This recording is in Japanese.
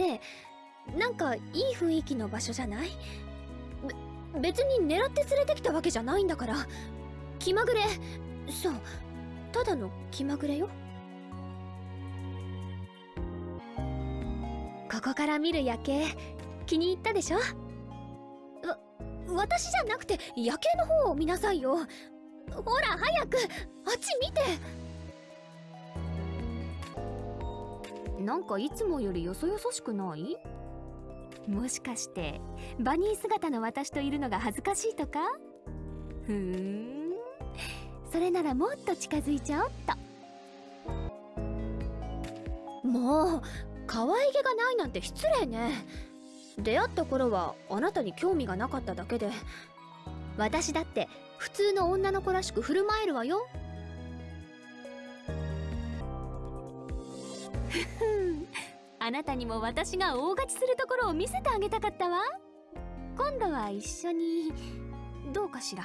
ねえなんかいい雰囲気の場所じゃない？べ別に狙って連れてきたわけじゃないんだから。気まぐれ。そう。ただの気まぐれよ。ここから見る夜景気に入ったでしょ？わ私じゃなくて夜景の方を見なさいよ。ほら早くあっち見て。なんかいつもよりよそよそしくない？もしかしてバニー姿の私といるのが恥ずかしいとか？ふーん。それならもっと近づいちゃおっと。もう可愛げがないなんて失礼ね。出会った頃はあなたに興味がなかっただけで。私だって普通の女の子らしく振る舞えるわよ。あなたにも私が大勝ちするところを見せてあげたかったわ。今度は一緒にどうかしら。